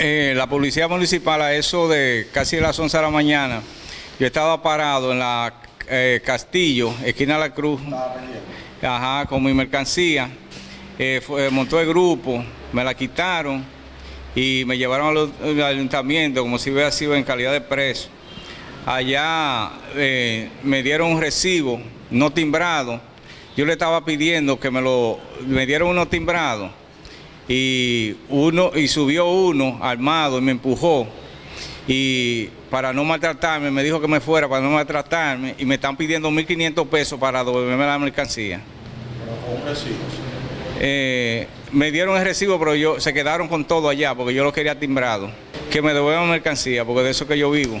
Eh, la policía municipal a eso de casi las 11 de la mañana, yo estaba parado en la eh, Castillo, esquina de la Cruz, ajá, con mi mercancía, eh, montó el grupo, me la quitaron y me llevaron al, al ayuntamiento como si hubiera sido en calidad de preso. Allá eh, me dieron un recibo no timbrado, yo le estaba pidiendo que me lo, me dieron uno timbrado y uno y subió uno armado y me empujó y para no maltratarme me dijo que me fuera para no maltratarme y me están pidiendo 1.500 pesos para devolverme la mercancía. Eh, me dieron el recibo pero yo se quedaron con todo allá porque yo lo quería timbrado. Que me devuelvan mercancía porque de eso que yo vivo.